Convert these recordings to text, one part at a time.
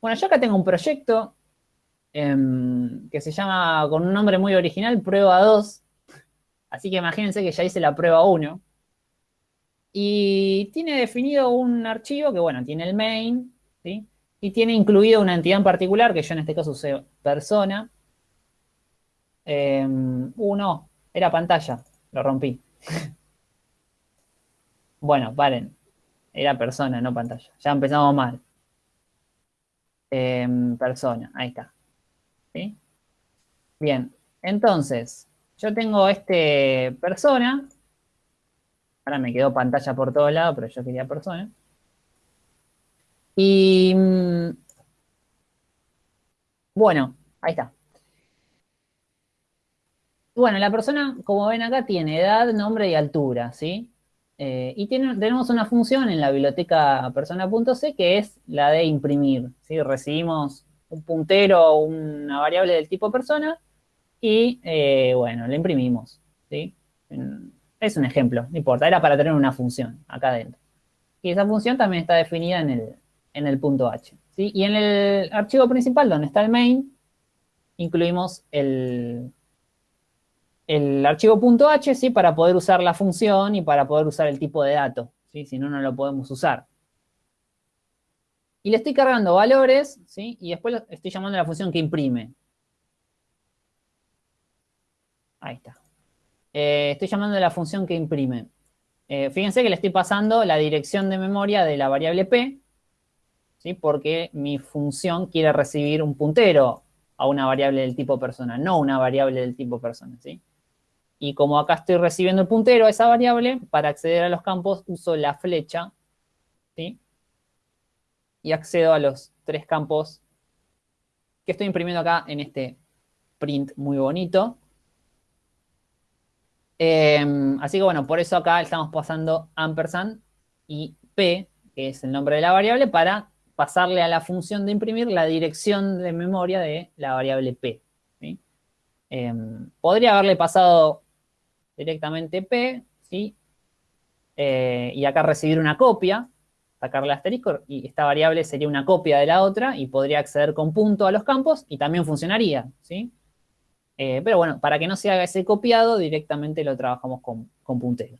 Bueno, yo acá tengo un proyecto em, que se llama, con un nombre muy original, prueba 2. Así que imagínense que ya hice la prueba 1. Y tiene definido un archivo que, bueno, tiene el main. Y tiene incluido una entidad en particular, que yo en este caso usé persona. Em, uno, era pantalla, lo rompí. bueno, paren. Era persona, no pantalla. Ya empezamos mal. Em, persona, ahí está. ¿Sí? Bien, entonces, yo tengo este persona. Ahora me quedó pantalla por todos lados, pero yo quería persona. Y mm, bueno, ahí está. Bueno, la persona, como ven acá, tiene edad, nombre y altura, ¿sí? Eh, y tenemos una función en la biblioteca persona.c que es la de imprimir, ¿sí? Recibimos un puntero o una variable del tipo persona y, eh, bueno, la imprimimos, ¿sí? Es un ejemplo, no importa, era para tener una función acá adentro. Y esa función también está definida en el, en el punto H. ¿sí? Y en el archivo principal, donde está el main, incluimos el, el archivo .h ¿sí? para poder usar la función y para poder usar el tipo de dato. ¿sí? Si no, no lo podemos usar. Y le estoy cargando valores, ¿sí? Y después estoy llamando a la función que imprime. Ahí está. Eh, estoy llamando a la función que imprime. Eh, fíjense que le estoy pasando la dirección de memoria de la variable p, ¿sí? porque mi función quiere recibir un puntero a una variable del tipo persona, no una variable del tipo persona. ¿sí? Y como acá estoy recibiendo el puntero a esa variable, para acceder a los campos uso la flecha, ¿sí? Y accedo a los tres campos que estoy imprimiendo acá en este print muy bonito. Em, así que bueno, por eso acá estamos pasando ampersand y p, que es el nombre de la variable, para pasarle a la función de imprimir la dirección de memoria de la variable p. Em, podría haberle pasado directamente P, ¿sí? Eh, y acá recibir una copia, sacarle asterisco, y esta variable sería una copia de la otra y podría acceder con punto a los campos y también funcionaría, ¿sí? Eh, pero bueno, para que no se haga ese copiado, directamente lo trabajamos con, puntero.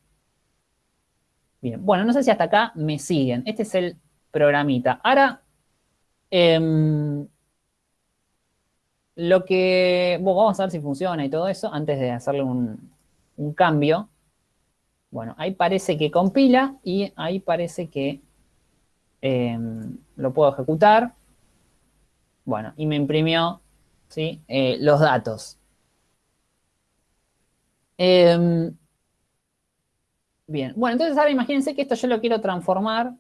Bien, bueno, no sé si hasta acá me siguen. Este es el programita. Ahora, em, lo que... Vamos a ver si funciona y todo eso antes de hacerle un, un cambio. Bueno, ahí parece que compila y ahí parece que em, lo puedo ejecutar. Bueno, y me imprimió ¿sí? Eh, los datos. Em, bien, bueno, entonces ahora imagínense que esto yo lo quiero transformar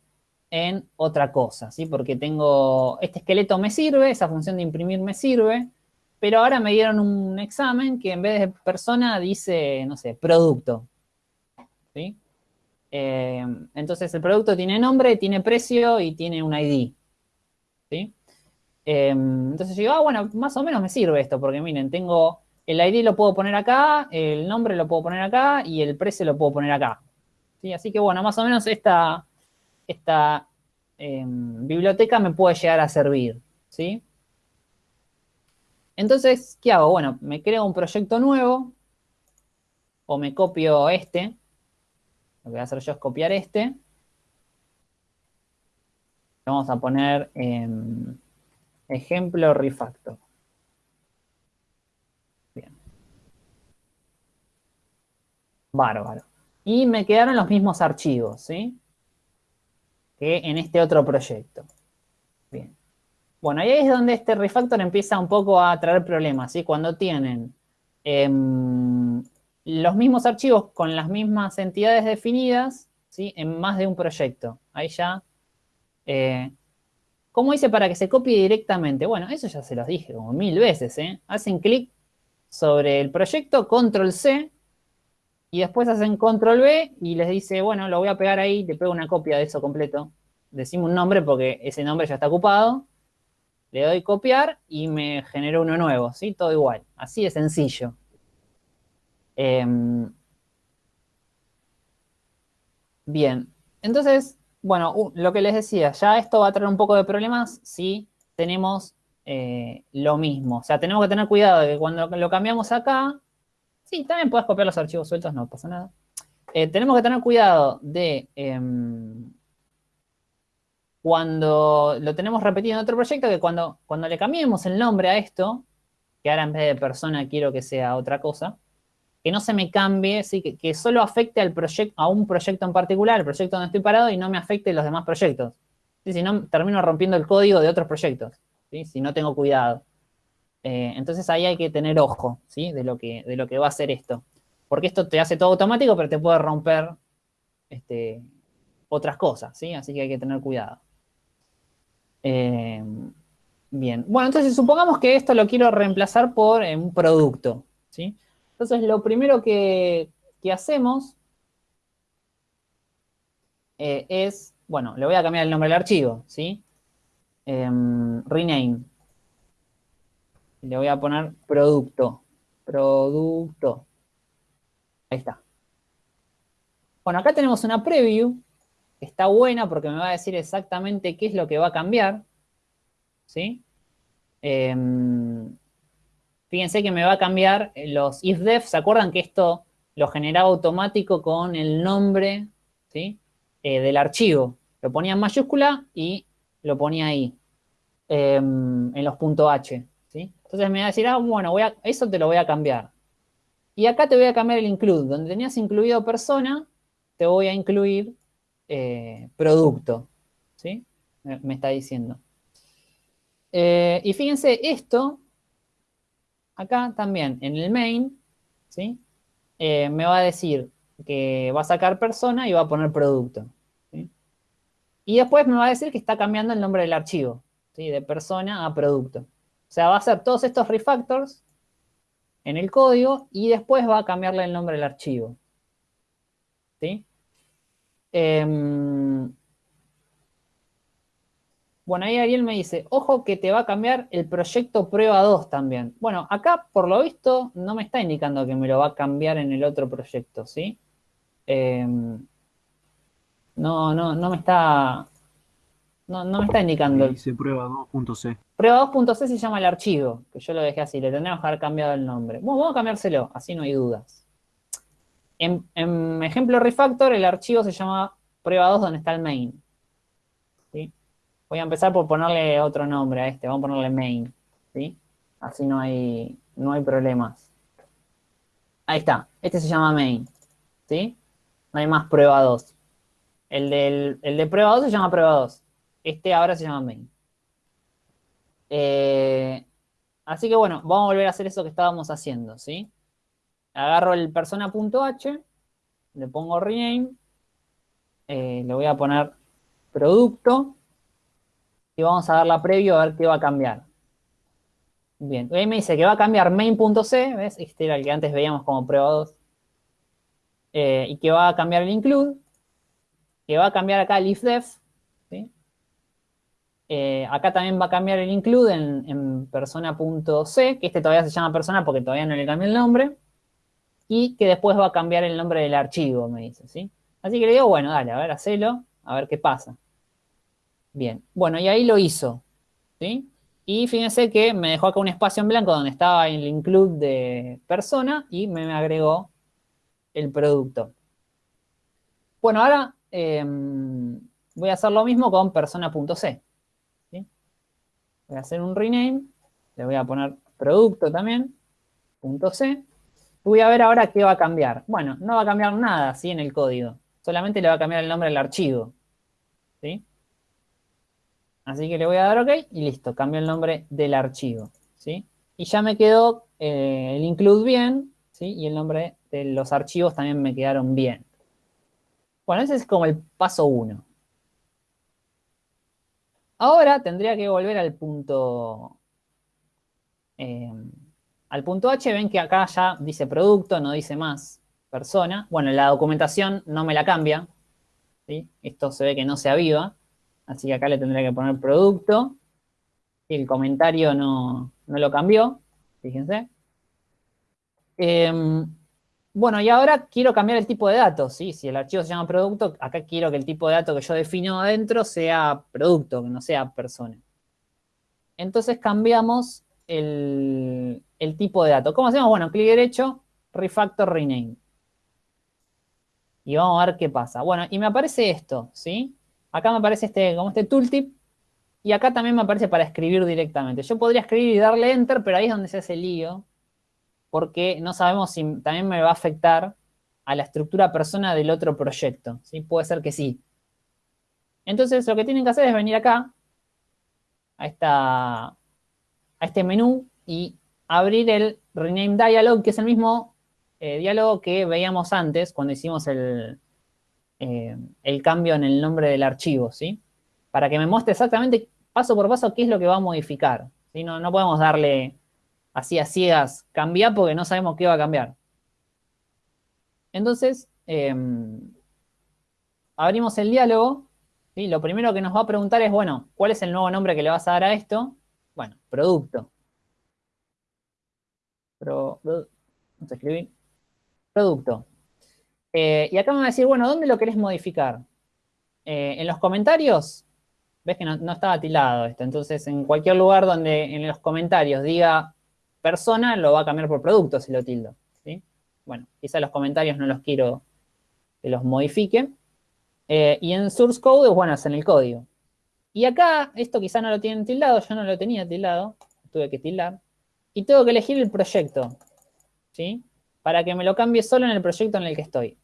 en otra cosa, ¿sí? Porque tengo, este esqueleto me sirve, esa función de imprimir me sirve, pero ahora me dieron un examen que en vez de persona dice, no sé, producto. ¿Sí? Eh, entonces el producto tiene nombre, tiene precio y tiene un ID. ¿Sí? Eh, entonces yo digo, ah, bueno, más o menos me sirve esto, porque miren, tengo el ID lo puedo poner acá, el nombre lo puedo poner acá y el precio lo puedo poner acá. ¿Sí? Así que bueno, más o menos esta, esta eh, biblioteca me puede llegar a servir. ¿Sí? Entonces, ¿qué hago? Bueno, me creo un proyecto nuevo o me copio este. Lo que voy a hacer yo es copiar este. Vamos a poner ejemplo refactor. Bien. Bárbaro. Y me quedaron los mismos archivos, ¿sí? Que en este otro proyecto. Bueno, ahí es donde este refactor empieza un poco a traer problemas, ¿sí? Cuando tienen em, los mismos archivos con las mismas entidades definidas, ¿sí? En más de un proyecto. Ahí ya... Eh, ¿Cómo hice para que se copie directamente? Bueno, eso ya se los dije como mil veces, ¿eh? Hacen clic sobre el proyecto, control C, y después hacen control V y les dice, bueno, lo voy a pegar ahí, te pego una copia de eso completo. Decimos un nombre porque ese nombre ya está ocupado le doy copiar y me genero uno nuevo, ¿sí? Todo igual, así de sencillo. Em, bien, entonces, bueno, lo que les decía, ya esto va a traer un poco de problemas si tenemos eh, lo mismo. O sea, tenemos que tener cuidado de que cuando lo cambiamos acá, sí, también puedes copiar los archivos sueltos, no pasa nada. Eh, tenemos que tener cuidado de em, cuando lo tenemos repetido en otro proyecto, que cuando, cuando le cambiemos el nombre a esto, que ahora en vez de persona quiero que sea otra cosa, que no se me cambie, ¿sí? que, solo afecte al proyecto, a un proyecto en particular, el proyecto donde estoy parado, y no me afecte los demás proyectos. Si no, termino rompiendo el código de otros proyectos, si no tengo cuidado. Eh, entonces ahí hay que tener ojo ¿sí? de, lo que, de lo que va a hacer esto. Porque esto te hace todo automático, pero te puede romper este, otras cosas, ¿sí? Así que hay que tener cuidado. Eh, bien. Bueno, entonces supongamos que esto lo quiero reemplazar por eh, un producto, ¿sí? Entonces, lo primero que, hacemos eh, es, bueno, le voy a cambiar el nombre del archivo, ¿sí? Em, rename. Le voy a poner producto. Producto. Ahí está. Bueno, acá tenemos una preview. Está buena porque me va a decir exactamente qué es lo que va a cambiar. ¿Sí? Em, Fíjense que me va a cambiar los ifdef. ¿Se acuerdan que esto lo generaba automático con el nombre ¿sí? Eh, del archivo? Lo ponía en mayúscula y lo ponía ahí, em, en los puntos .h. ¿sí? Entonces me va a decir, ah, bueno, voy a, eso te lo voy a cambiar. Y acá te voy a cambiar el include. Donde tenías incluido persona, te voy a incluir eh, producto. ¿sí? Me, está diciendo. Eh, y fíjense, esto acá también, en el main, ¿sí? Eh, me va a decir que va a sacar persona y va a poner producto. Y después me va a decir que está cambiando el nombre del archivo, ¿sí? de persona a producto. O sea, va a hacer todos estos refactors en el código y después va a cambiarle el nombre del archivo. ¿Sí? Em, bueno, ahí Ariel me dice, ojo que te va a cambiar el proyecto prueba 2 también. Bueno, acá por lo visto no me está indicando que me lo va a cambiar en el otro proyecto, ¿sí? Em, no, no, no me está... No, me está indicando. Dice prueba 2.c. Prueba 2.c se llama el archivo, que yo lo dejé así, le tendríamos que haber cambiado el nombre. Bueno, vamos a cambiárselo, así no hay dudas. En, en ejemplo refactor, el archivo se llama prueba 2 donde está el main. Voy a empezar por ponerle otro nombre a este, vamos a ponerle main, ¿sí? Así no hay, no hay problemas. Ahí está, este se llama main, ¿sí? No hay más prueba 2. El, de prueba 2 se llama prueba 2. Este ahora se llama main. Eh, así que bueno, vamos a volver a hacer eso que estábamos haciendo, ¿sí? Agarro el persona.h, le pongo rename, eh, le voy a poner producto, y vamos a dar la previo a ver qué va a cambiar. Bien, ahí me dice que va a cambiar main.c, ¿ves? Este era el que antes veíamos como prueba 2. Eh, y que va a cambiar el include, que va a cambiar acá el ifdef, ¿sí? Eh, acá también va a cambiar el include en, persona.c, que este todavía se llama persona porque todavía no le cambié el nombre, y que después va a cambiar el nombre del archivo, me dice, ¿sí? Así que le digo, bueno, dale, a ver, hacelo, a ver qué pasa. Bien, bueno, y ahí lo hizo, ¿sí? Y fíjense que me dejó acá un espacio en blanco donde estaba el include de persona y me agregó el producto. Bueno, ahora em, voy a hacer lo mismo con persona.c. Voy a hacer un rename, le voy a poner producto también, .c. Voy a ver ahora qué va a cambiar. Bueno, no va a cambiar nada, ¿sí? En el código. Solamente le va a cambiar el nombre del archivo. ¿Sí? Así que le voy a dar OK y listo, cambio el nombre del archivo, ¿sí? Y ya me quedó eh, el include bien, ¿sí? Y el nombre de los archivos también me quedaron bien. Bueno, ese es como el paso 1. Ahora tendría que volver al punto... Eh, al punto H, ven que acá ya dice producto, no dice más persona. Bueno, la documentación no me la cambia. ¿sí? Esto se ve que no se aviva. Así que acá le tendré que poner producto. Y el comentario no, lo cambió, fíjense. Em, bueno, y ahora quiero cambiar el tipo de datos, ¿sí? Si el archivo se llama producto, acá quiero que el tipo de datos que yo defino adentro sea producto, que no sea persona. entonces cambiamos el, tipo de dato. ¿Cómo hacemos? Bueno, clic derecho, refactor rename. Y vamos a ver qué pasa. Bueno, y me aparece esto, ¿sí? Acá me aparece este, como este tooltip. Y acá también me aparece para escribir directamente. Yo podría escribir y darle enter, pero ahí es donde se hace el lío. Porque no sabemos si también me va a afectar a la estructura persona del otro proyecto. ¿sí? Puede ser que sí. Entonces, lo que tienen que hacer es venir acá, a, esta, a este menú, y abrir el Rename Dialog, que es el mismo eh, diálogo que veíamos antes cuando hicimos el, eh, el cambio en el nombre del archivo, ¿sí? Para que me muestre exactamente paso por paso qué es lo que va a modificar. ¿sí? No, no podemos darle así a ciegas cambiar porque no sabemos qué va a cambiar. Entonces, em, abrimos el diálogo. ¿sí? Lo primero que nos va a preguntar es, bueno, ¿cuál es el nuevo nombre que le vas a dar a esto? Bueno, producto. Pro, vamos a escribir. Producto. Eh, y acá me va a decir, bueno, ¿dónde lo querés modificar? Eh, en los comentarios, ves que no, estaba tildado esto, entonces en cualquier lugar donde en los comentarios diga persona, lo va a cambiar por producto si lo tildo. ¿sí? Bueno, quizá los comentarios no los quiero que los modifique. Eh, y en source code, bueno, es en el código. Y acá, esto quizá no lo tienen tildado, yo no lo tenía tildado, tuve que tildar. Y tengo que elegir el proyecto, ¿sí? Para que me lo cambie solo en el proyecto en el que estoy.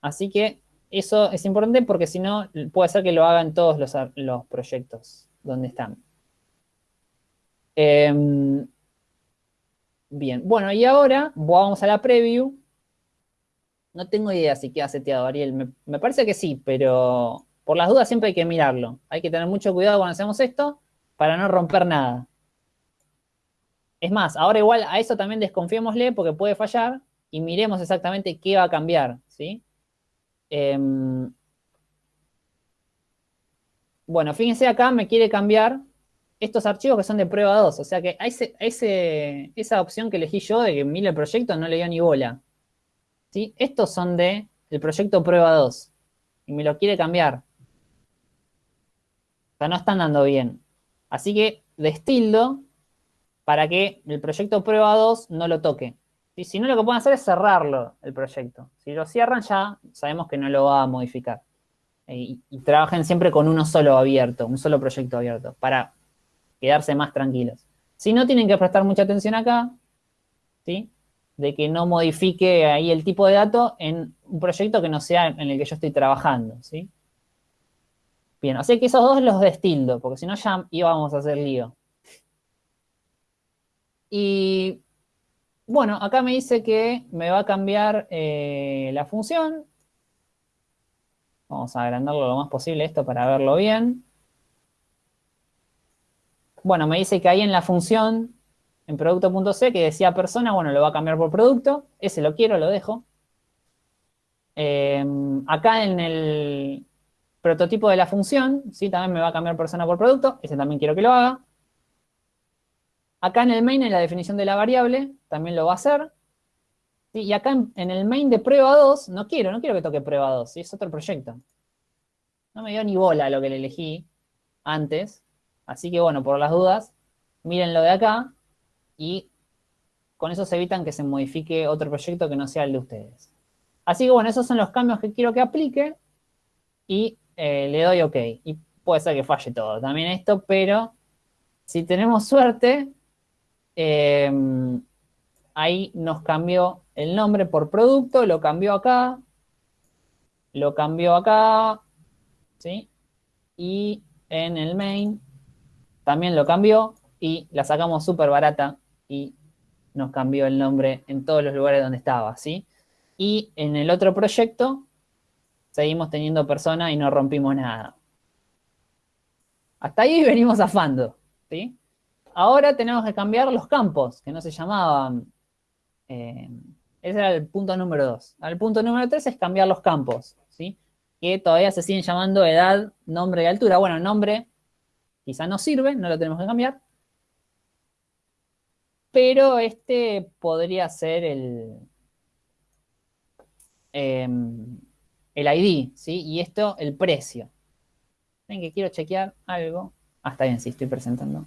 Así que eso es importante porque si no, puede ser que lo hagan todos los, proyectos donde están. Em, bien, bueno, y ahora vamos a la preview. No tengo idea si queda seteado, Ariel. Me, parece que sí, pero por las dudas siempre hay que mirarlo. Hay que tener mucho cuidado cuando hacemos esto para no romper nada. Es más, ahora igual a eso también desconfiémosle porque puede fallar y miremos exactamente qué va a cambiar, ¿sí? Em, bueno, fíjense acá, me quiere cambiar estos archivos que son de prueba 2. O sea que ese, esa opción que elegí yo de que mire el proyecto no le dio ni bola. ¿Sí? Estos son de el proyecto prueba 2. Y me lo quiere cambiar. Sea, no están dando bien. Así que destildo para que el proyecto prueba 2 no lo toque. Y si no, lo que pueden hacer es cerrarlo, el proyecto. Si lo cierran ya, sabemos que no lo va a modificar. Y, trabajen siempre con uno solo abierto, un solo proyecto abierto, para quedarse más tranquilos. Si no, tienen que prestar mucha atención acá, ¿sí? De que no modifique ahí el tipo de dato en un proyecto que no sea en el que yo estoy trabajando, ¿sí? Bien, así que esos dos los destildo, porque si no ya íbamos a hacer lío. Y bueno, acá me dice que me va a cambiar eh, la función. Vamos a agrandarlo lo más posible esto para verlo bien. Bueno, me dice que ahí en la función, en producto.c, que decía persona, bueno, lo va a cambiar por producto. Ese lo quiero, lo dejo. Em, acá en el prototipo de la función, sí, también me va a cambiar persona por producto. Ese también quiero que lo haga. Acá en el main, en la definición de la variable, también lo va a hacer. Y acá en, el main de prueba 2, no quiero, no quiero que toque prueba 2, es otro proyecto. No me dio ni bola lo que le elegí antes. Así que bueno, por las dudas, miren lo de acá y con eso se evitan que se modifique otro proyecto que no sea el de ustedes. Así que bueno, esos son los cambios que quiero que aplique y eh, le doy OK. Y puede ser que falle todo también esto, pero si tenemos suerte, Em, ahí nos cambió el nombre por producto, lo cambió acá, lo cambió acá, ¿sí? Y en el main también lo cambió y la sacamos súper barata y nos cambió el nombre en todos los lugares donde estaba, ¿sí? Y en el otro proyecto seguimos teniendo persona y no rompimos nada. Hasta ahí venimos afando, ¿sí? ahora tenemos que cambiar los campos, que no se llamaban... Eh, ese era el punto número dos. El punto número tres es cambiar los campos, ¿sí? Que todavía se siguen llamando edad, nombre y altura. Bueno, nombre quizá no sirve, no lo tenemos que cambiar. Pero este podría ser el, em, el ID, ¿sí? Y esto, el precio. Ven que quiero chequear algo. Ah, está bien, sí, estoy presentando.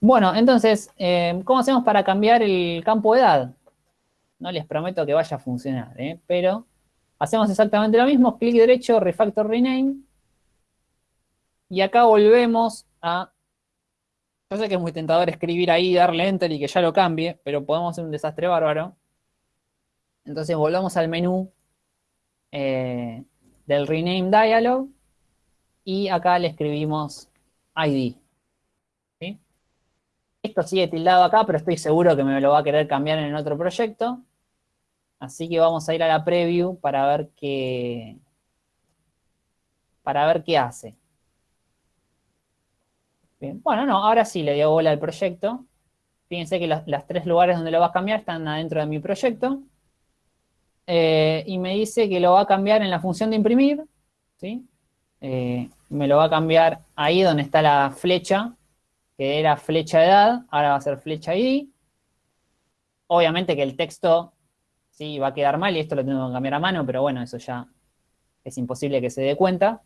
Bueno, entonces, eh, ¿cómo hacemos para cambiar el campo de edad? No les prometo que vaya a funcionar, ¿eh? pero hacemos exactamente lo mismo, clic derecho, refactor rename, y acá volvemos a... Yo sé que es muy tentador escribir ahí, darle enter y que ya lo cambie, pero podemos hacer un desastre bárbaro. Entonces volvamos al menú eh, del rename dialog y acá le escribimos ID. Esto sigue tildado acá, pero estoy seguro que me lo va a querer cambiar en otro proyecto. Así que vamos a ir a la preview para ver qué, para ver qué hace. Bueno, no, ahora sí le dio bola al proyecto. Fíjense que los, tres lugares donde lo va a cambiar están adentro de mi proyecto. Eh, y me dice que lo va a cambiar en la función de imprimir. ¿sí? Eh, me lo va a cambiar ahí donde está la flecha, que era flecha edad, ahora va a ser flecha ID. Obviamente que el texto sí va a quedar mal y esto lo tengo que cambiar a mano, pero bueno, eso ya es imposible que se dé cuenta.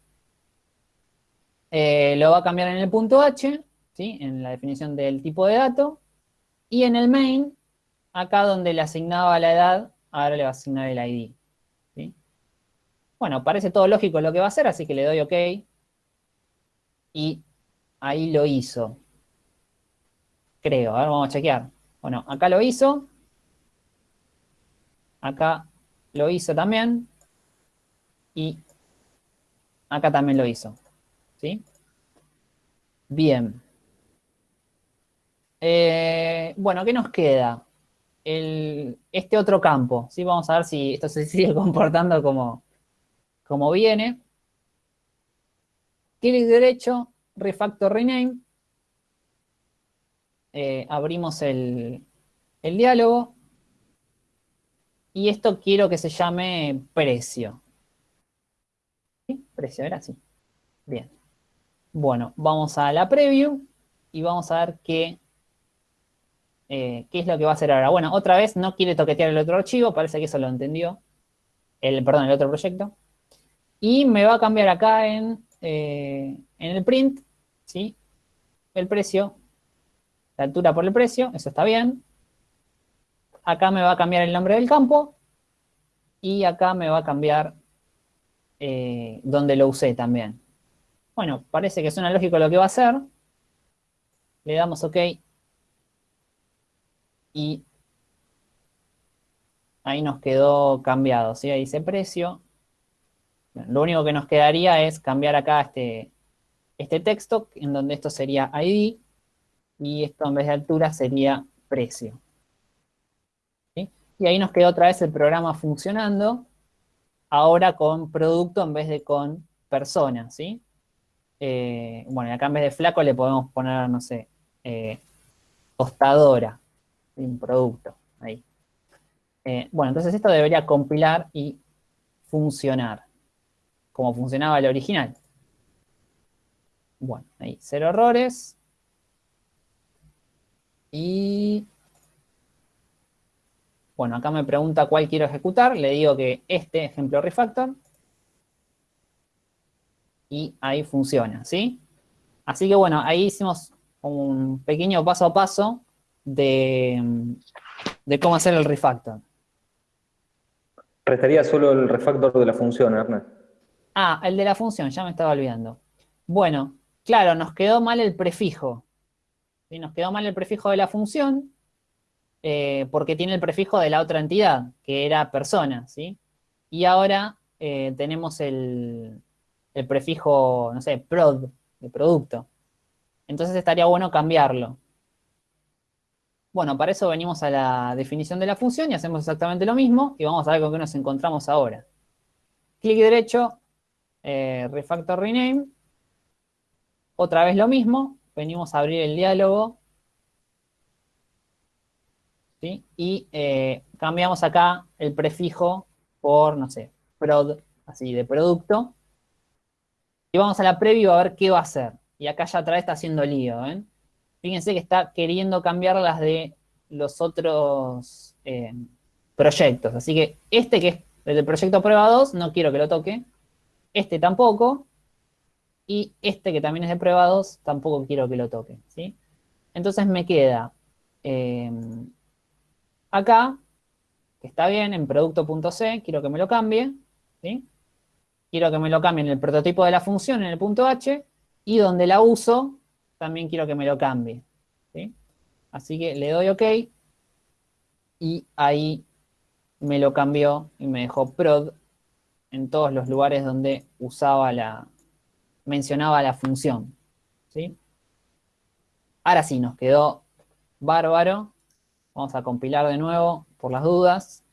Eh, lo va a cambiar en el punto H, ¿sí? en la definición del tipo de dato, y en el main, acá donde le asignaba la edad, ahora le va a asignar el ID. Bueno, parece todo lógico lo que va a hacer, así que le doy OK. Y ahí lo hizo. Creo, a ver, vamos a chequear. Bueno, acá lo hizo. Acá lo hizo también. Y acá también lo hizo. ¿Sí? Bien. Eh, bueno, ¿qué nos queda? Este otro campo. ¿sí? Vamos a ver si esto se sigue comportando como, como viene. Clic derecho, refactor rename. Eh, abrimos el, diálogo. Y esto quiero que se llame precio. Precio, era así. Bien. Bueno, vamos a la preview y vamos a ver qué, eh, qué es lo que va a hacer ahora. Bueno, otra vez no quiere toquetear el otro archivo, parece que eso lo entendió. El, perdón, el otro proyecto. Y me va a cambiar acá en, eh, en el print, ¿sí? El precio, la altura por el precio, eso está bien. Acá me va a cambiar el nombre del campo. Y acá me va a cambiar eh, donde lo usé también. Bueno, parece que suena lógico lo que va a hacer. Le damos OK. Y ahí nos quedó cambiado, ¿sí? Ahí dice precio. Lo único que nos quedaría es cambiar acá este, este texto, en donde esto sería ID, y esto en vez de altura sería precio. Y ahí nos quedó otra vez el programa funcionando, ahora con producto en vez de con persona, ¿sí? Eh, bueno, acá en vez de flaco le podemos poner, no sé, eh, tostadora, un producto, ahí. Eh, bueno, entonces esto debería compilar y funcionar como funcionaba el original. Bueno, ahí, cero errores. Y... Bueno, acá me pregunta cuál quiero ejecutar. Le digo que este ejemplo refactor. Y ahí funciona, ¿sí? Así que bueno, ahí hicimos un pequeño paso a paso de, de cómo hacer el refactor. Restaría solo el refactor de la función, Ernest. Ah, el de la función, ya me estaba olvidando. Bueno, claro, nos quedó mal el prefijo. Nos quedó mal el prefijo de la función eh, porque tiene el prefijo de la otra entidad, que era persona, ¿sí? Y ahora eh, tenemos el, el prefijo, no sé, prod, de producto. Entonces estaría bueno cambiarlo. Bueno, para eso venimos a la definición de la función y hacemos exactamente lo mismo y vamos a ver con qué nos encontramos ahora. Clic derecho, eh, refactor rename. Otra vez lo mismo, venimos a abrir el diálogo. Y eh, cambiamos acá el prefijo por, no sé, prod, así, de producto. Y vamos a la preview a ver qué va a hacer. Y acá ya vez está haciendo lío, Fíjense que está queriendo cambiar las de los otros eh, proyectos. Así que este que es el proyecto prueba 2, no quiero que lo toque. Este tampoco. y este que también es de prueba 2 tampoco quiero que lo toque, ¿sí? Entonces me queda em, acá, que está bien, en producto.c, quiero que me lo cambie, ¿sí? Quiero que me lo cambie en el prototipo de la función, en el punto h, y donde la uso, también quiero que me lo cambie, ¿sí? Así que le doy OK, y ahí me lo cambió y me dejó prod en todos los lugares donde usaba la, mencionaba la función. ¿sí? Ahora sí, nos quedó bárbaro. Vamos a compilar de nuevo por las dudas.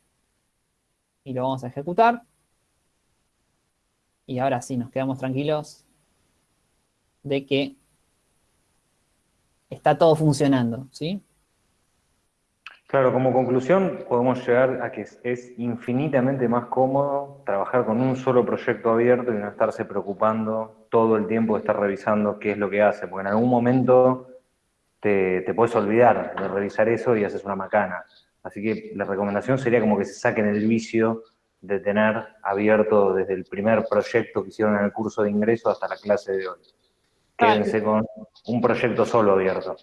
Y lo vamos a ejecutar. Y ahora sí, nos quedamos tranquilos de que está todo funcionando, ¿sí? Claro, como conclusión podemos llegar a que es infinitamente más cómodo trabajar con un solo proyecto abierto y no estarse preocupando todo el tiempo de estar revisando qué es lo que hace, porque en algún momento te, puedes olvidar de revisar eso y haces una macana. Así que la recomendación sería como que se saquen el vicio de tener abierto desde el primer proyecto que hicieron en el curso de ingreso hasta la clase de hoy. Quédense con un proyecto solo abierto.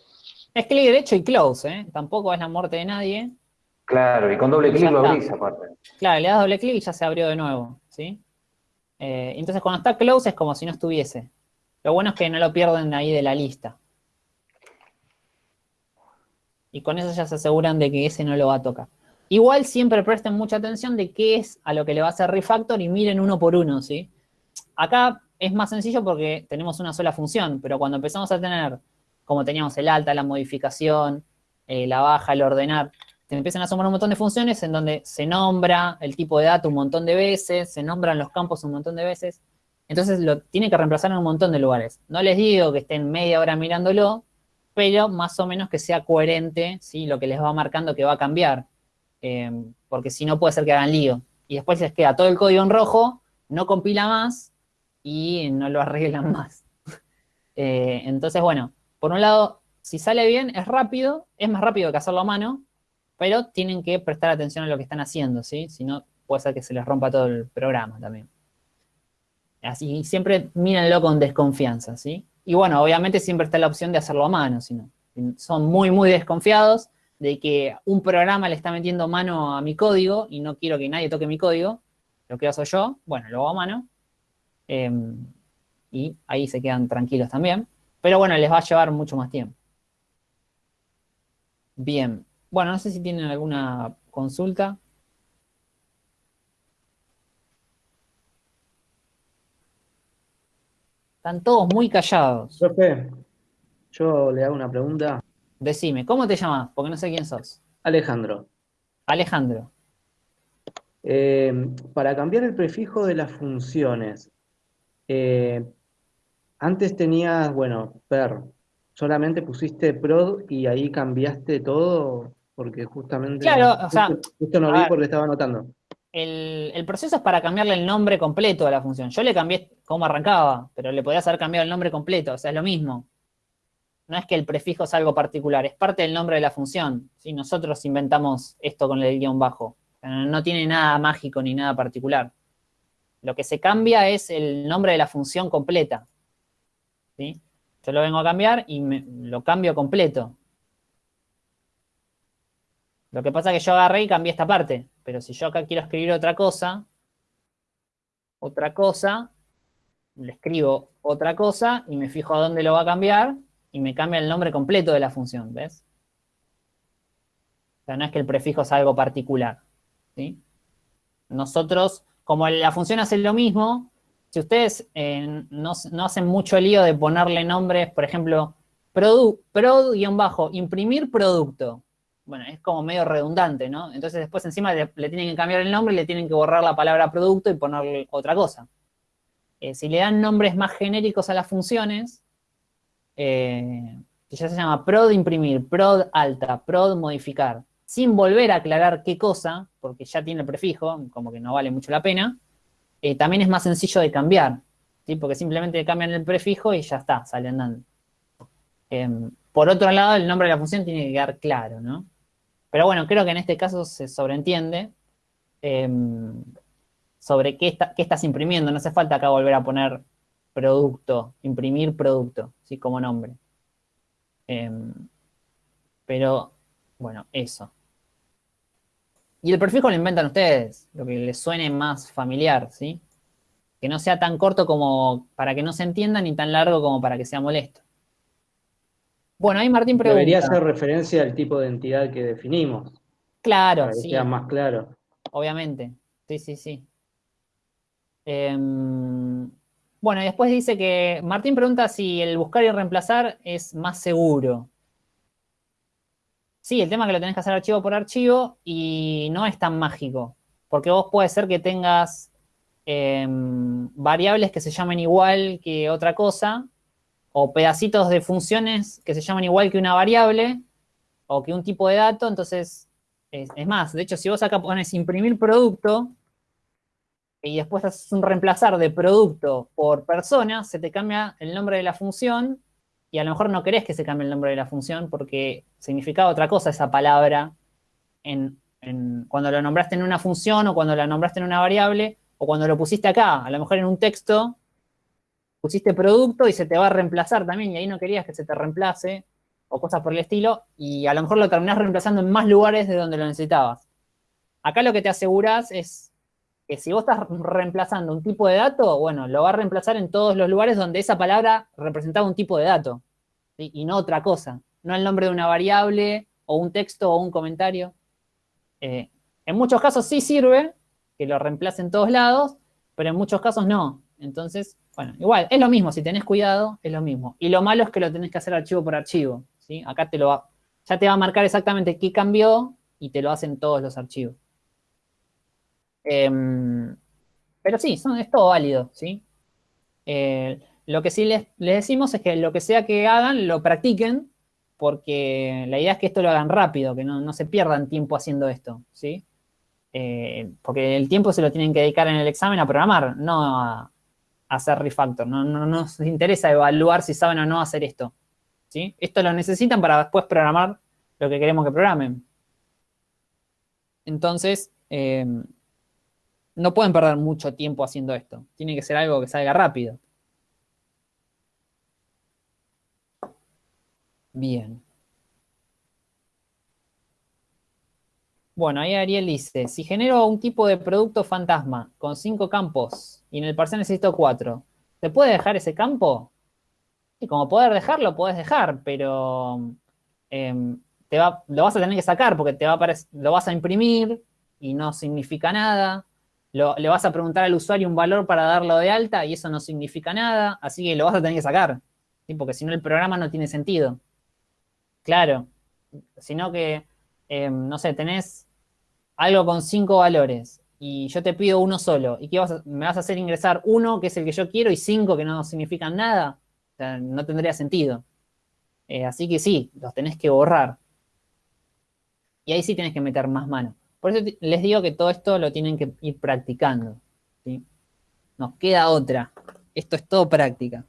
Es clic derecho y close, ¿eh? Tampoco es la muerte de nadie. Claro, y con doble clic lo abrís aparte. Claro, le das doble clic y ya se abrió de nuevo, ¿sí? Eh, entonces cuando está close es como si no estuviese. Lo bueno es que no lo pierden ahí de la lista. Y con eso ya se aseguran de que ese no lo va a tocar. Igual siempre presten mucha atención de qué es a lo que le va a hacer refactor y miren uno por uno, ¿sí? Acá es más sencillo porque tenemos una sola función, pero cuando empezamos a tener como teníamos el alta, la modificación, eh, la baja, el ordenar, te empiezan a sumar un montón de funciones en donde se nombra el tipo de dato un montón de veces, se nombran los campos un montón de veces, entonces lo tiene que reemplazar en un montón de lugares. No les digo que estén media hora mirándolo, pero más o menos que sea coherente, ¿sí? Lo que les va marcando que va a cambiar, eh, porque si no puede ser que hagan lío. Y después les queda todo el código en rojo, no compila más y no lo arreglan más. Eh, entonces, bueno, por un lado, si sale bien, es rápido, es más rápido que hacerlo a mano, pero tienen que prestar atención a lo que están haciendo, ¿sí? Si no, puede ser que se les rompa todo el programa también. Así, siempre mírenlo con desconfianza, ¿sí? Y bueno, obviamente siempre está la opción de hacerlo a mano, si no. Son muy, muy desconfiados de que un programa le está metiendo mano a mi código y no quiero que nadie toque mi código, lo que hago yo, bueno, lo hago a mano. Em, y ahí se quedan tranquilos también. Pero bueno, les va a llevar mucho más tiempo. Bien. Bueno, no sé si tienen alguna consulta. Están todos muy callados. Profe, yo le hago una pregunta. Decime, ¿cómo te llamas? Porque no sé quién sos. Alejandro. Alejandro. Eh, para cambiar el prefijo de las funciones, eh, antes tenías, bueno, per, solamente pusiste prod y ahí cambiaste todo porque justamente... Claro, o sea... Justo, no vi porque estaba anotando. El, proceso es para cambiarle el nombre completo a la función. Yo le cambié cómo arrancaba, pero le podías haber cambiado el nombre completo, o sea, es lo mismo. No es que el prefijo es algo particular, es parte del nombre de la función. ¿sí? Nosotros inventamos esto con el guion bajo. no tiene nada mágico ni nada particular. Lo que se cambia es el nombre de la función completa. Yo lo vengo a cambiar y lo cambio completo. Lo que pasa es que yo agarré y cambié esta parte, pero si yo acá quiero escribir otra cosa, otra cosa, le escribo otra cosa y me fijo a dónde lo va a cambiar y me cambia el nombre completo de la función, ¿ves? O sea, no es que el prefijo es algo particular, ¿sí? Nosotros, como la función hace lo mismo, si ustedes eh, no, hacen mucho lío de ponerle nombres, por ejemplo, prod-imprimir producto. Bueno, es como medio redundante, ¿no? Entonces después encima le, tienen que cambiar el nombre le tienen que borrar la palabra producto y ponerle otra cosa. Eh, si le dan nombres más genéricos a las funciones, eh, que ya se llama prod imprimir, prod alta, prod modificar, sin volver a aclarar qué cosa, porque ya tiene el prefijo, como que no vale mucho la pena, eh, también es más sencillo de cambiar, porque simplemente cambian el prefijo y ya está, sale andando. Em, por otro lado, el nombre de la función tiene que quedar claro, ¿no? Pero bueno, creo que en este caso se sobreentiende em, sobre qué, estás imprimiendo. No hace falta acá volver a poner producto, imprimir producto, ¿sí? Como nombre. Em, pero, bueno, eso. Y el prefijo lo inventan ustedes, lo que les suene más familiar, ¿sí? Que no sea tan corto como para que no se entienda, ni tan largo como para que sea molesto. Bueno, ahí Martín pregunta. Debería hacer referencia al tipo de entidad que definimos. Claro, para que sí. sea más claro. Obviamente. Sí, sí, sí. Em, bueno, y después dice que Martín pregunta si el buscar y reemplazar es más seguro. Sí, el tema es que lo tenés que hacer archivo por archivo y no es tan mágico. Porque vos puede ser que tengas em, variables que se llamen igual que otra cosa, o pedacitos de funciones que se llaman igual que una variable, o que un tipo de dato, entonces, es, es más, de hecho, si vos acá pones imprimir producto, y después haces un reemplazar de producto por persona, se te cambia el nombre de la función y a lo mejor no querés que se cambie el nombre de la función porque significaba otra cosa esa palabra en, en- cuando lo nombraste en una función o cuando la nombraste en una variable o cuando lo pusiste acá. A lo mejor en un texto pusiste producto y se te va a reemplazar también y ahí no querías que se te reemplace o cosas por el estilo y a lo mejor lo terminás reemplazando en más lugares de donde lo necesitabas. Acá lo que te aseguras es que si vos estás reemplazando un tipo de dato, bueno, lo va a reemplazar en todos los lugares donde esa palabra representaba un tipo de dato, y no otra cosa, no el nombre de una variable, o un texto, o un comentario. Eh, en muchos casos sí sirve que lo reemplace en todos lados, pero en muchos casos no. Entonces, bueno, igual, es lo mismo, si tenés cuidado, es lo mismo. Y lo malo es que lo tenés que hacer archivo por archivo, ¿sí? Acá te lo va, ya te va a marcar exactamente qué cambió, y te lo hacen todos los archivos. Em, pero sí, son, es todo válido, ¿sí? Eh, lo que sí les, les decimos es que lo que sea que hagan, lo practiquen, porque la idea es que esto lo hagan rápido, que no, no se pierdan tiempo haciendo esto, ¿sí? Eh, porque el tiempo se lo tienen que dedicar en el examen a programar, no a, hacer refactor. No, no, no nos interesa evaluar si saben o no hacer esto, ¿sí? Esto lo necesitan para después programar lo que queremos que programen. Entonces, eh, no pueden perder mucho tiempo haciendo esto. Tiene que ser algo que salga rápido. Bien. Bueno, ahí Ariel dice, si genero un tipo de producto fantasma con cinco campos y en el parcial necesito cuatro, ¿se puede dejar ese campo? Y como poder dejarlo, puedes dejar, pero em, te va- lo vas a tener que sacar porque te va a lo vas a imprimir y no significa nada. Lo- le vas a preguntar al usuario un valor para darlo de alta y eso no significa nada, así que lo vas a tener que sacar, porque si no el programa no tiene sentido. Claro, sino que, eh, no sé, tenés algo con cinco valores y yo te pido uno solo, ¿y qué vas me vas a hacer ingresar uno, que es el que yo quiero, y cinco que no significan nada? No tendría sentido. Eh, así que sí, los tenés que borrar. Y ahí sí tenés que meter más mano. Por eso les digo que todo esto lo tienen que ir practicando. ¿sí? Nos queda otra. Esto es todo práctica.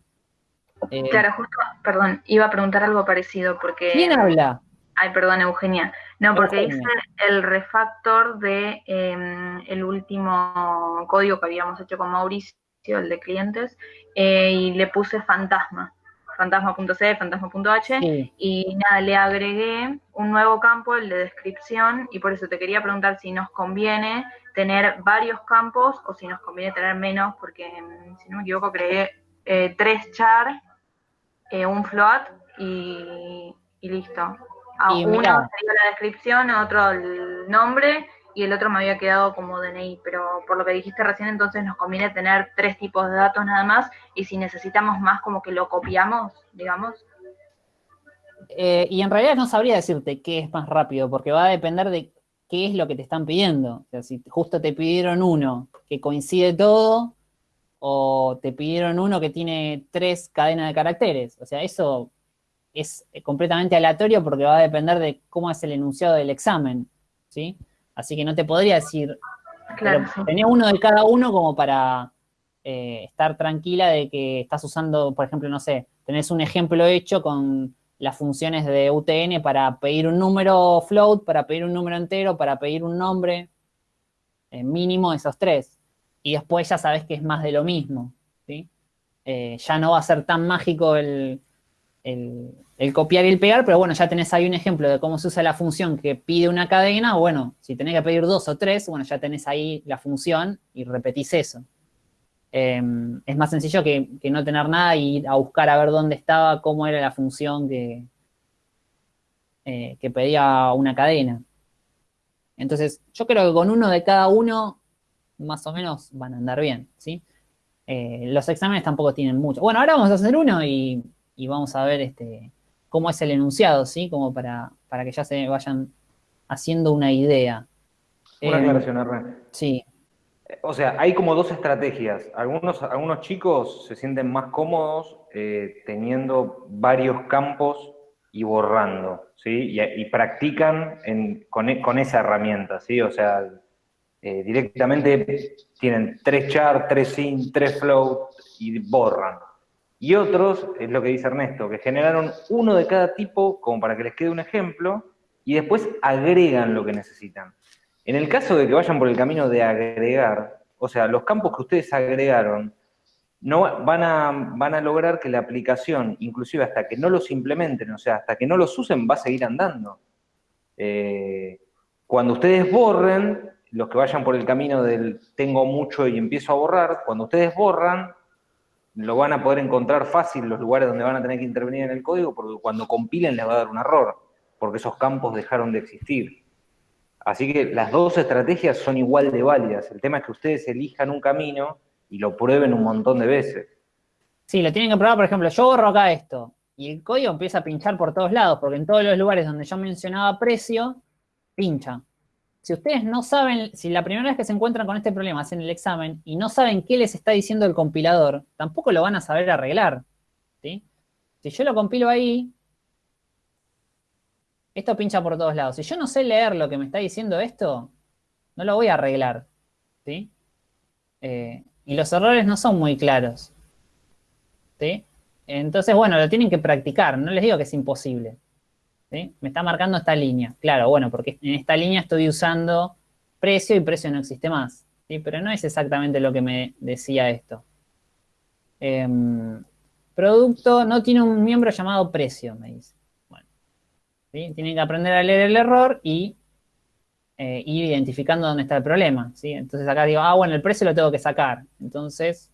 Eh, Claro, justo, perdón, iba a preguntar algo parecido porque... ¿Quién habla? Ay, perdón, Eugenia. No, porque Eugenia. hice el refactor de eh, el último código que habíamos hecho con Mauricio, el de clientes, eh, y le puse fantasma, fantasma.c, fantasma.h, Sí. y nada, le agregué un nuevo campo, el de descripción, y por eso te quería preguntar si nos conviene tener varios campos o si nos conviene tener menos, porque mm, si no me equivoco, creé eh, tres char, eh, un float y, y listo. A Y uno sería la descripción, otro el nombre y el otro me había quedado como DNI, pero por lo que dijiste recién, entonces nos conviene tener tres tipos de datos nada más y si necesitamos más como que lo copiamos, digamos. Eh, y en realidad no sabría decirte qué es más rápido, porque va a depender de qué es lo que te están pidiendo. O sea, si justo te pidieron uno que coincide todo, o te pidieron uno que tiene tres cadenas de caracteres. O sea, eso es completamente aleatorio porque va a depender de cómo es el enunciado del examen, ¿sí? Así que no te podría decir, Claro, pero uno de cada uno como para eh, estar tranquila de que estás usando, por ejemplo, no sé, tenés un ejemplo hecho con las funciones de UTN para pedir un número float, para pedir un número entero, para pedir un nombre, eh, mínimo esos tres. Y después ya sabes que es más de lo mismo, ¿sí? eh, ya no va a ser tan mágico el, el, copiar y el pegar, pero bueno, ya tenés ahí un ejemplo de cómo se usa la función que pide una cadena, bueno, si tenés que pedir dos o tres, bueno, ya tenés ahí la función y repetís eso. Em, es más sencillo que, no tener nada y ir a buscar a ver dónde estaba, cómo era la función que, eh, que pedía una cadena. Entonces, yo creo que con uno de cada uno, más o menos, van a andar bien, ¿sí? Eh, los exámenes tampoco tienen mucho. Bueno, ahora vamos a hacer uno y y vamos a ver este, cómo es el enunciado, ¿sí? Como para, para que ya se vayan haciendo una idea. Una eh, aclaración, Hernán. Sí. O sea, hay como dos estrategias. Algunos, algunos chicos se sienten más cómodos eh, teniendo varios campos y borrando, ¿sí? Y, practican con, esa herramienta, ¿sí? O sea, eh, directamente tienen tres char, tres sin, tres float y borran. Y otros, es lo que dice Ernesto, que generaron uno de cada tipo como para que les quede un ejemplo y después agregan lo que necesitan. En el caso de que vayan por el camino de agregar, o sea, los campos que ustedes agregaron, no, van, a, van a lograr que la aplicación, inclusive hasta que no los implementen, o sea, hasta que no los usen, va a seguir andando. Eh, cuando ustedes borren, los que vayan por el camino del tengo mucho y empiezo a borrar, cuando ustedes borran, lo van a poder encontrar fácil los lugares donde van a tener que intervenir en el código, porque cuando compilen les va a dar un error, porque esos campos dejaron de existir. Así que las dos estrategias son igual de válidas. El tema es que ustedes elijan un camino y lo prueben un montón de veces. Sí, lo tienen que probar, por ejemplo, yo borro acá esto, y el código empieza a pinchar por todos lados, porque en todos los lugares donde yo mencionaba precio, pincha. Si ustedes no saben, si la primera vez que se encuentran con este problema hacen el examen y no saben qué les está diciendo el compilador, tampoco lo van a saber arreglar. Si yo lo compilo ahí, esto pincha por todos lados. Si yo no sé leer lo que me está diciendo esto, no lo voy a arreglar. Eh, y los errores no son muy claros. Entonces, bueno, lo tienen que practicar. No les digo que es imposible. Me está marcando esta línea. Claro, bueno, porque en esta línea estoy usando precio y precio no existe más. Pero no es exactamente lo que me decía esto. Em, producto no tiene un miembro llamado precio, me dice. Bueno, tienen que aprender a leer el error y eh, ir identificando dónde está el problema. ¿sí? Entonces acá digo, ah, bueno, el precio lo tengo que sacar. Entonces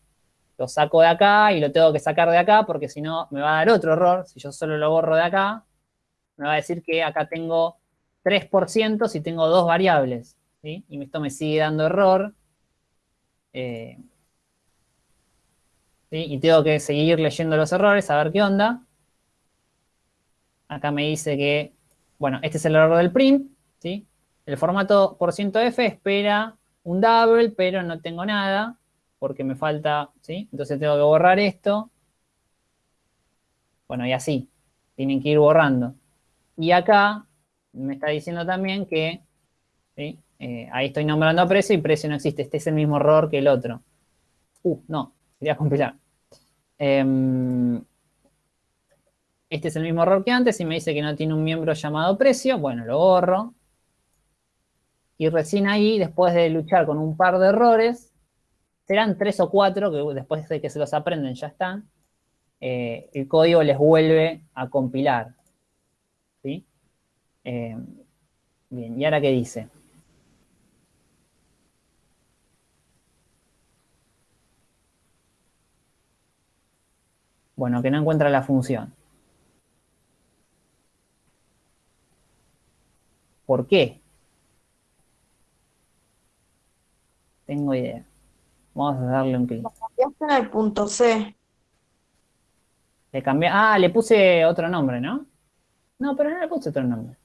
lo saco de acá y lo tengo que sacar de acá porque si no me va a dar otro error. Si yo solo lo borro de acá, me va a decir que acá tengo 3% si tengo dos variables. Y esto me sigue dando error. Eh, y tengo que seguir leyendo los errores, a ver qué onda. Acá me dice que, bueno, este es el error del print, ¿sí? El formato %f espera un double, pero no tengo nada, porque me falta, ¿sí? Entonces tengo que borrar esto. Bueno, y así. Tienen que ir borrando. Y acá me está diciendo también que eh, ahí estoy nombrando precio y precio no existe. Este es el mismo error que el otro. Uh, no, quería compilar. Em, este es el mismo error que antes y me dice que no tiene un miembro llamado precio. Bueno, lo borro. Y recién ahí, después de luchar con un par de errores, serán tres o cuatro, que después de que se los aprenden ya están, eh, el código les vuelve a compilar. Eh, bien, ¿y ahora qué dice? Bueno, que no encuentra la función. ¿Por qué? Tengo idea. Vamos a darle un clic. cambiaste en el punto C. Le cambié, ah, le puse otro nombre, ¿no? No, pero no le puse otro nombre.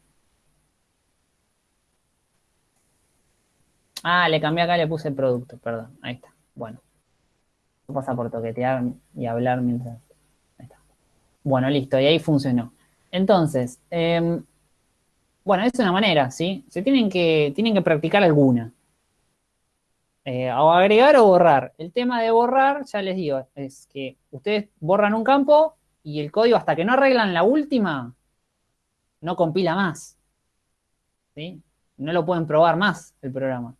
Ah, le cambié acá, le puse producto, perdón. Ahí está. Bueno. Pasa por toquetear y hablar mientras... Ahí está. Bueno, listo, y ahí funcionó. Entonces, em, bueno, es una manera, ¿sí? Se tienen que, tienen que practicar alguna. Eh, o agregar o borrar. El tema de borrar, ya les digo, es que ustedes borran un campo y el código hasta que no arreglan la última, no compila más. ¿sí? No lo pueden probar más el programa.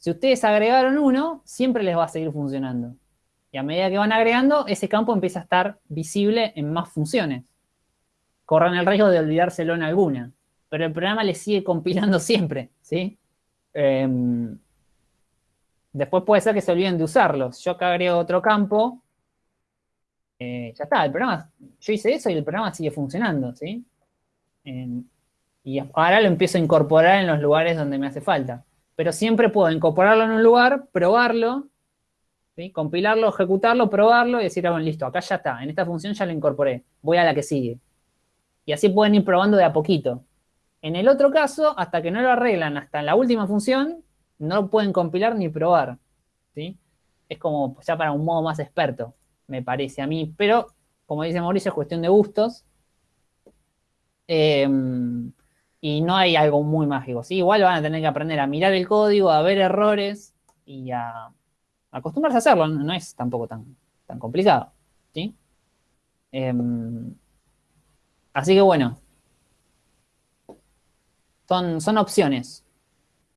Si ustedes agregaron uno, siempre les va a seguir funcionando. Y a medida que van agregando, ese campo empieza a estar visible en más funciones. Corran el riesgo de olvidárselo en alguna. Pero el programa le sigue compilando siempre, ¿sí? Em, después puede ser que se olviden de usarlos. Yo acá agrego otro campo. eh, ya está, el programa, yo hice eso y el programa sigue funcionando, ¿sí? Em, y ahora lo empiezo a incorporar en los lugares donde me hace falta. Pero siempre puedo incorporarlo en un lugar, probarlo, compilarlo, ejecutarlo, probarlo y decir, ah, bueno, listo, acá ya está, en esta función ya lo incorporé, voy a la que sigue. Y así pueden ir probando de a poquito. En el otro caso, hasta que no lo arreglan hasta en la última función, no lo pueden compilar ni probar. ¿sí? Es como ya para un modo más experto, me parece a mí. Pero, como dice Mauricio, es cuestión de gustos. Eh, y no hay algo muy mágico. ¿sí? Igual van a tener que aprender a mirar el código, a ver errores y a acostumbrarse a hacerlo. No, es tampoco tan, tan complicado. ¿sí? Eh, así que bueno, son, son opciones.